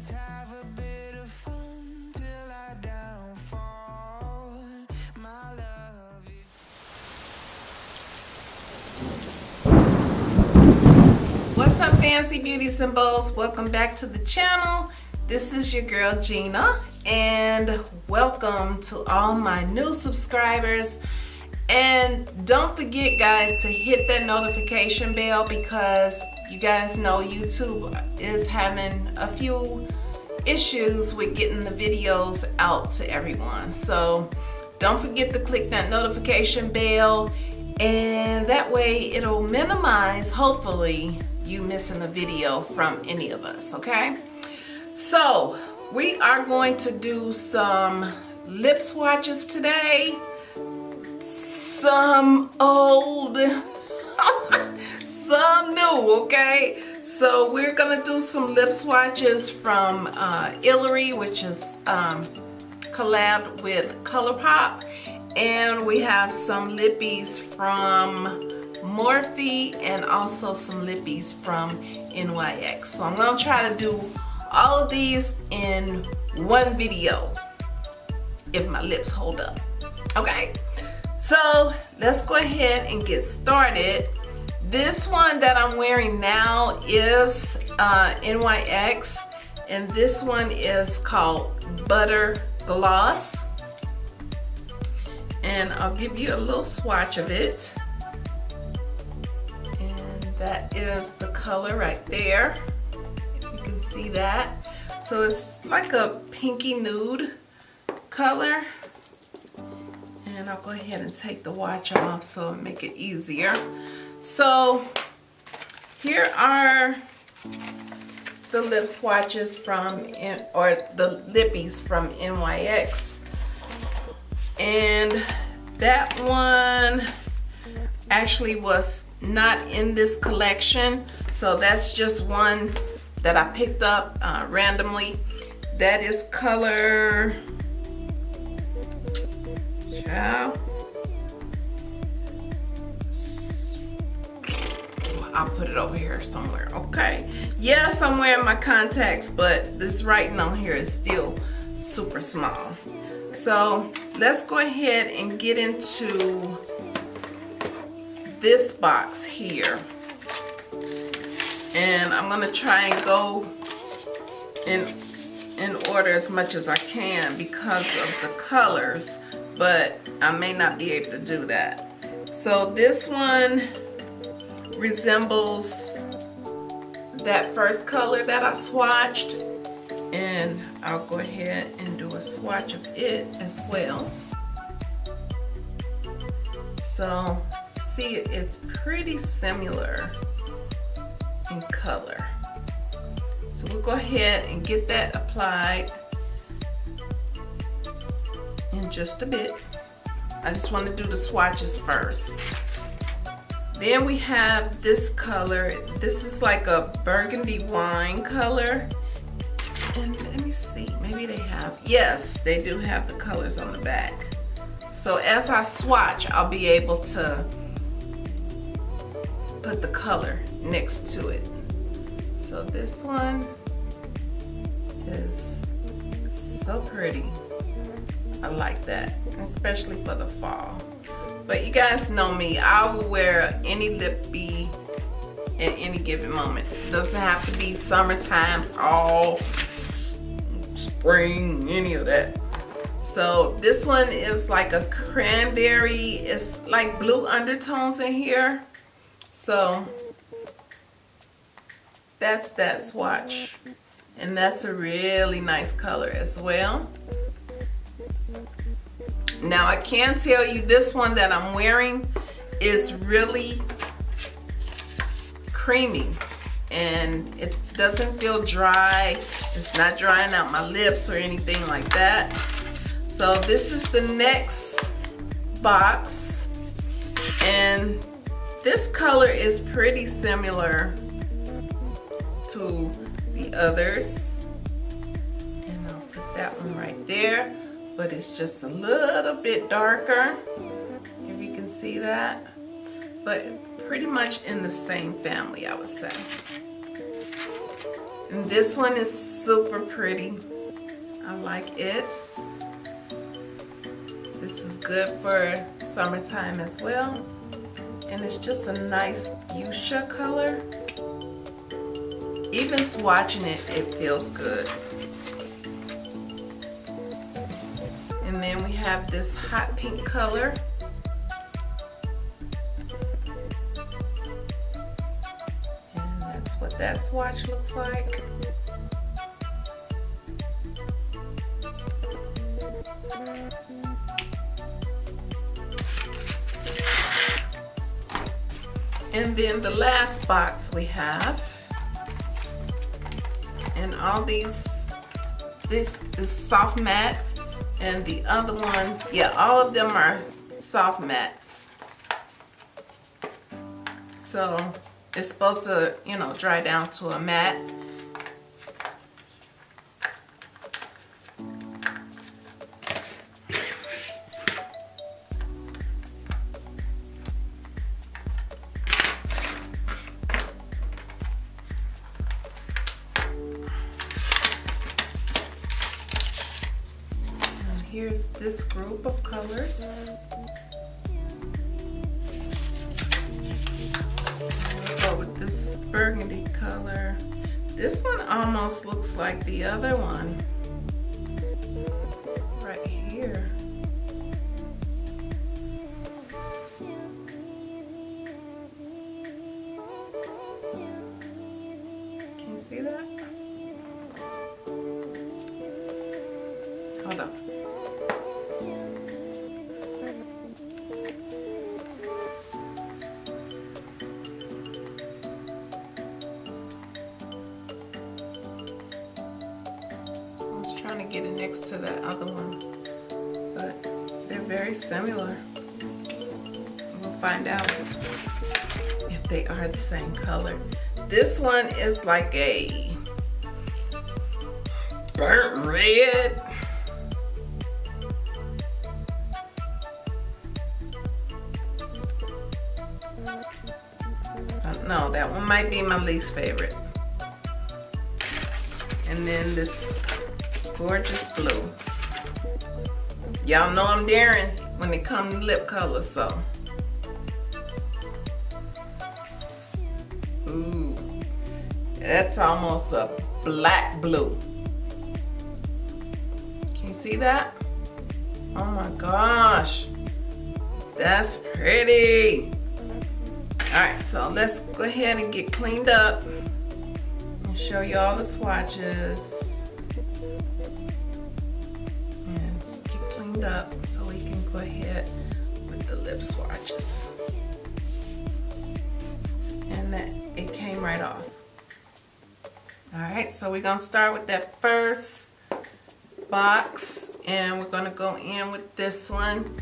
What's up fancy beauty symbols? Welcome back to the channel. This is your girl Gina and welcome to all my new subscribers. And don't forget guys to hit that notification bell because you guys know YouTube is having a few issues with getting the videos out to everyone. So don't forget to click that notification bell and that way it'll minimize hopefully you missing a video from any of us okay so we are going to do some lip swatches today some old some new okay? So we're gonna do some lip swatches from uh, Illery which is um, collabed with ColourPop. And we have some lippies from Morphe and also some lippies from NYX so I'm gonna try to do all of these in one video if my lips hold up okay? So let's go ahead and get started this one that I'm wearing now is uh, NYX and this one is called Butter Gloss. And I'll give you a little swatch of it. And that is the color right there. You can see that. So it's like a pinky nude color. And I'll go ahead and take the watch off so make it easier so here are the lip swatches from or the lippies from NYX and that one actually was not in this collection so that's just one that I picked up uh, randomly. That is color put it over here somewhere okay? Yeah somewhere in my contacts but this writing on here is still super small. So let's go ahead and get into this box here. And I'm gonna try and go in in order as much as I can because of the colors but I may not be able to do that. So this one resembles that first color that I swatched. And I'll go ahead and do a swatch of it as well. So see it's pretty similar in color. So we'll go ahead and get that applied in just a bit. I just want to do the swatches first then we have this color. This is like a burgundy wine color. And let me see maybe they have yes they do have the colors on the back. So as I swatch I'll be able to put the color next to it. So this one is so pretty. I like that especially for the fall but you guys know me I will wear any lippy at any given moment doesn't have to be summertime fall spring, any of that. So this one is like a cranberry. It's like blue undertones in here. So that's that swatch. And that's a really nice color as well. Now I can tell you this one that I'm wearing is really creamy and it doesn't feel dry. It's not drying out my lips or anything like that. So this is the next box and this color is pretty similar to the others. And I'll put that one right there but it's just a little bit darker if you can see that but pretty much in the same family I would say and this one is super pretty. I like it. This is good for summertime as well. And it's just a nice fuchsia color. Even swatching it, it feels good. Have this hot pink color. And that's what that swatch looks like. And then the last box we have, and all these, this is soft matte, and the other one, yeah, all of them are soft mattes. So it's supposed to, you know, dry down to a matte. This group of colors. Go with this burgundy color. This one almost looks like the other one. Right here. Can you see that? Hold on. Similar. We'll find out if they are the same color. This one is like a burnt red. Uh, no, that one might be my least favorite. And then this gorgeous blue. Y'all know I'm daring when it comes to lip color, so. Ooh, that's almost a black blue. Can you see that? Oh my gosh, that's pretty. All right, so let's go ahead and get cleaned up and show you all the swatches. And get cleaned up so go ahead with the lip swatches. And that it came right off. All right, so we're gonna start with that first box and we're gonna go in with this one.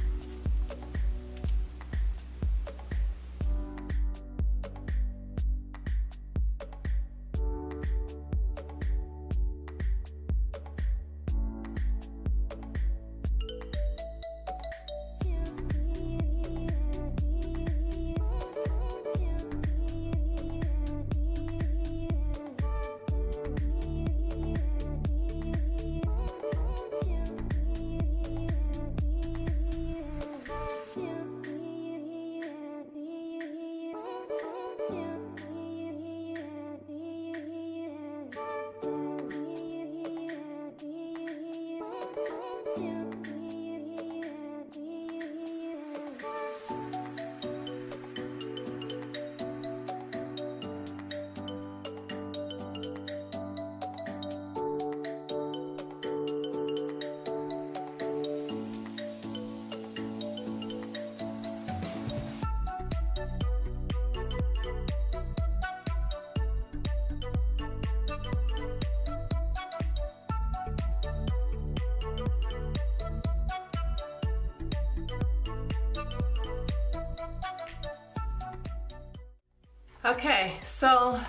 Okay, so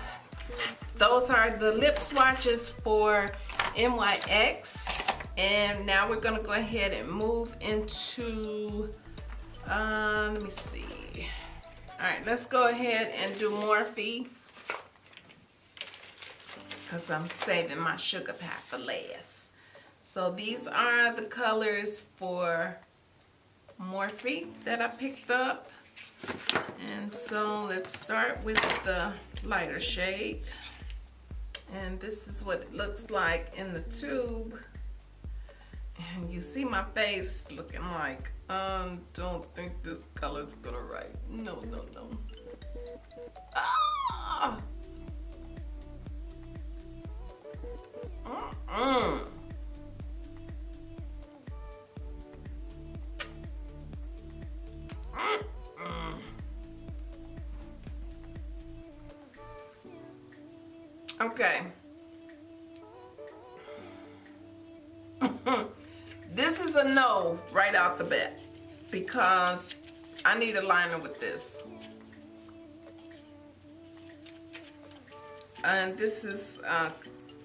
those are the lip swatches for NYX. And now we're gonna go ahead and move into, uh, let me see. All right, let's go ahead and do Morphe. because I'm saving my sugar pie for last. So these are the colors for Morphe that I picked up. And so let's start with the lighter shade. And this is what it looks like in the tube. And you see my face looking like, um, don't think this color's gonna write. No, no, no. Ah! Mm-mm. Okay. this is a no right out the bat because I need a liner with this. And this is, uh,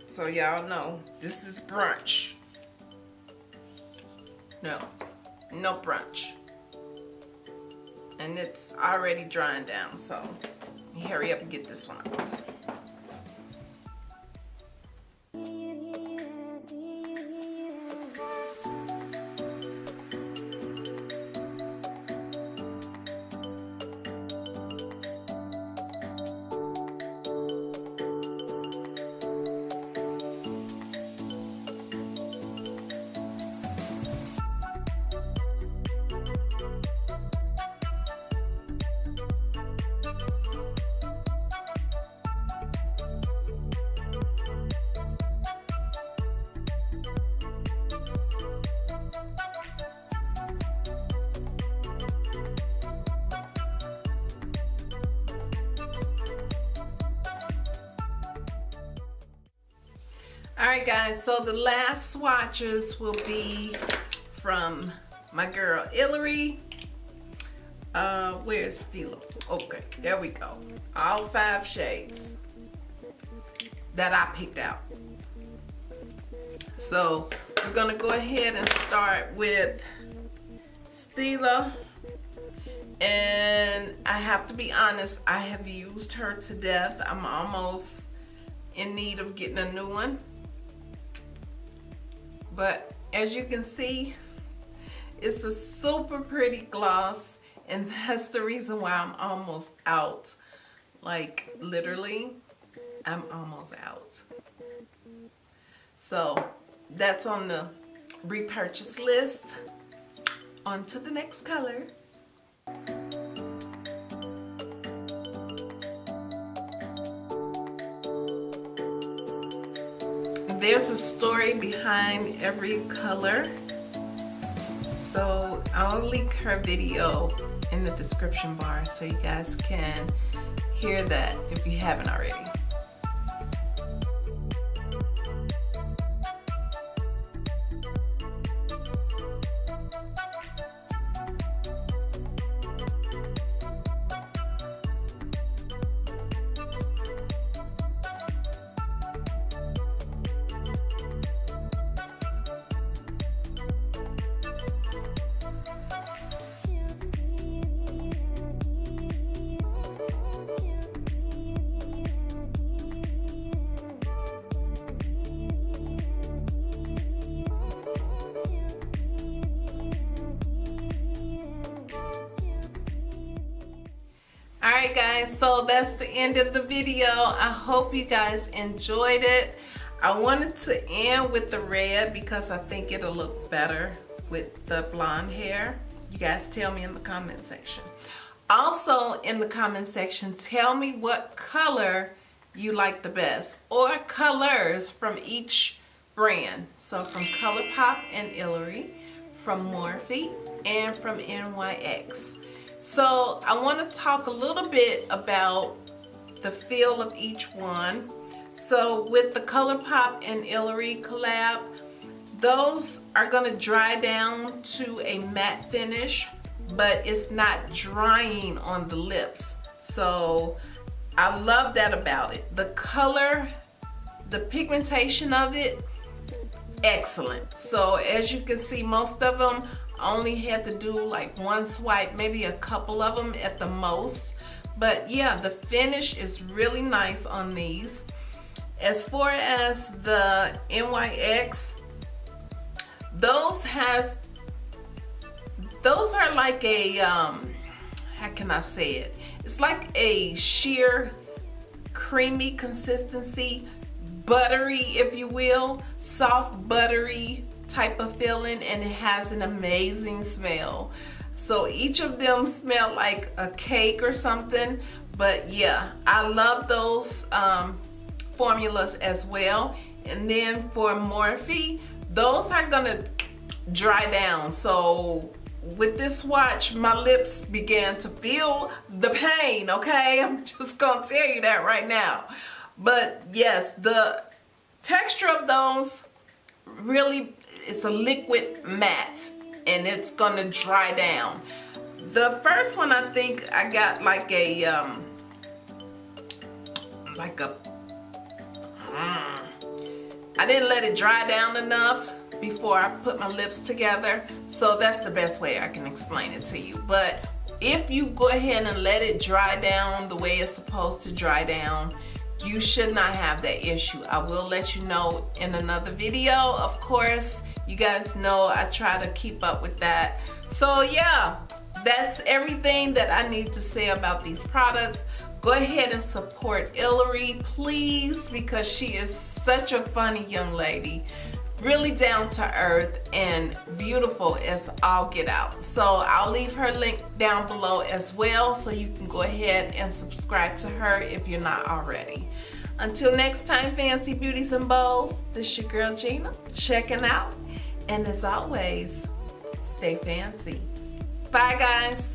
so y'all know, this is brunch. No, no brunch. And it's already drying down, so hurry up and get this one off. All right, guys, so the last swatches will be from my girl Hillary. Uh, where's Stila? Okay, there we go. All five shades that I picked out. So we're gonna go ahead and start with Stila. And I have to be honest, I have used her to death. I'm almost in need of getting a new one but as you can see it's a super pretty gloss and that's the reason why I'm almost out. Like literally I'm almost out. So that's on the repurchase list. On to the next color there's a story behind every color. So I'll link her video in the description bar so you guys can hear that if you haven't already. Alright guys, so that's the end of the video. I hope you guys enjoyed it. I wanted to end with the red because I think it'll look better with the blonde hair. You guys tell me in the comment section. Also in the comment section, tell me what color you like the best or colors from each brand. So from ColourPop and Hillary, from Morphe, and from NYX. So I want to talk a little bit about the feel of each one. So with the ColourPop and Hillary collab, those are going to dry down to a matte finish, but it's not drying on the lips. So I love that about it. The color, the pigmentation of it, excellent. So as you can see, most of them only had to do like one swipe, maybe a couple of them at the most. But yeah, the finish is really nice on these. as far as the NYX those has those are like a um how can I say it it's like a sheer creamy consistency buttery if you will soft buttery type of feeling and it has an amazing smell. So each of them smell like a cake or something but yeah I love those um, formulas as well. And then for Morphe those are gonna dry down. So with this swatch my lips began to feel the pain okay? I'm just gonna tell you that right now. But yes the texture of those really it's a liquid matte and it's gonna dry down. The first one I think I got like a um like a mm, I didn't let it dry down enough before I put my lips together so that's the best way I can explain it to you. But if you go ahead and let it dry down the way it's supposed to dry down you should not have that issue. I will let you know in another video of course you guys know I try to keep up with that. So yeah that's everything that I need to say about these products. Go ahead and support Ilary please because she is such a funny young lady. Really down to earth and beautiful as all get out. So I'll leave her link down below as well so you can go ahead and subscribe to her if you're not already until next time fancy beauties and bows this is your girl Gina checking out. And as always stay fancy. Bye guys